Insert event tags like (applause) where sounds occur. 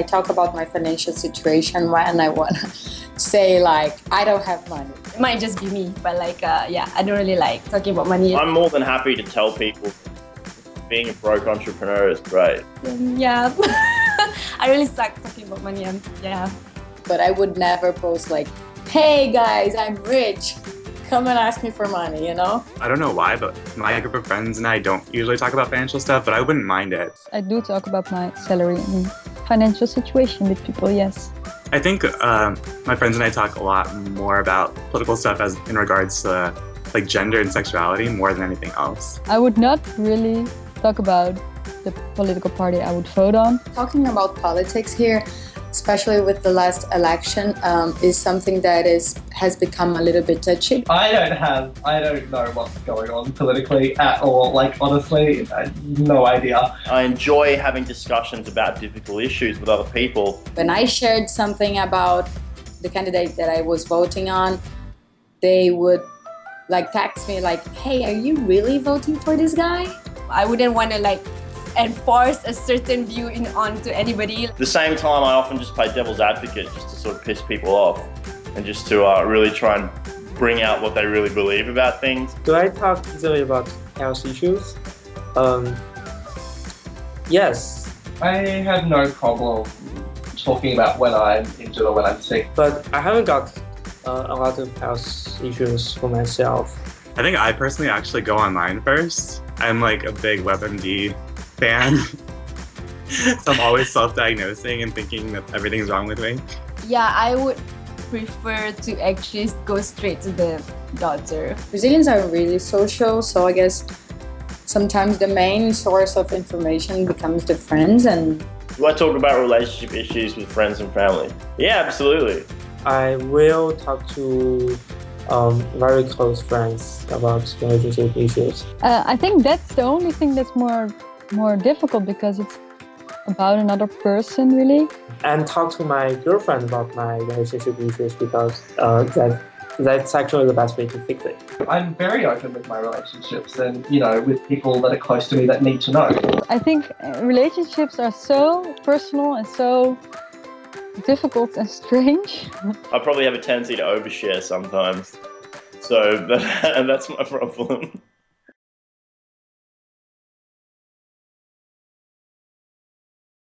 I talk about my financial situation when I want to (laughs) say like, I don't have money. It might just be me, but like, uh, yeah, I don't really like talking about money. I'm more than happy to tell people being a broke entrepreneur is great. Um, yeah, (laughs) I really suck talking about money. And yeah. But I would never post like, hey guys, I'm rich. Come and ask me for money, you know? I don't know why, but my group of friends and I don't usually talk about financial stuff, but I wouldn't mind it. I do talk about my salary and financial situation with people, yes. I think uh, my friends and I talk a lot more about political stuff as in regards to like gender and sexuality more than anything else. I would not really talk about the political party I would vote on. Talking about politics here, especially with the last election, um, is something that is has become a little bit touchy. I don't have, I don't know what's going on politically at all. Like, honestly, no idea. I enjoy having discussions about difficult issues with other people. When I shared something about the candidate that I was voting on, they would like text me like, hey, are you really voting for this guy? I wouldn't want to like enforce a certain view in, onto anybody. At the same time, I often just play devil's advocate just to sort of piss people off and just to uh, really try and bring out what they really believe about things. Do I talk easily about health issues? Um, yes. I have no problem talking about when I'm injured or when I'm sick. But I haven't got uh, a lot of health issues for myself. I think I personally actually go online first. I'm like a big WebMD fan. (laughs) so I'm always self-diagnosing and thinking that everything's wrong with me. Yeah, I would prefer to actually go straight to the doctor. Brazilians are really social, so I guess sometimes the main source of information becomes the friends and Do I talk about relationship issues with friends and family? Yeah, absolutely. I will talk to um, very close friends about relationship issues. Uh, I think that's the only thing that's more more difficult because it's about another person really. And talk to my girlfriend about my relationship issues because uh, that that's actually the best way to fix it. I'm very open with my relationships and, you know, with people that are close to me that need to know. I think uh, relationships are so personal and so difficult and (laughs) strange. I probably have a tendency to overshare sometimes. So (laughs) that, that's my problem.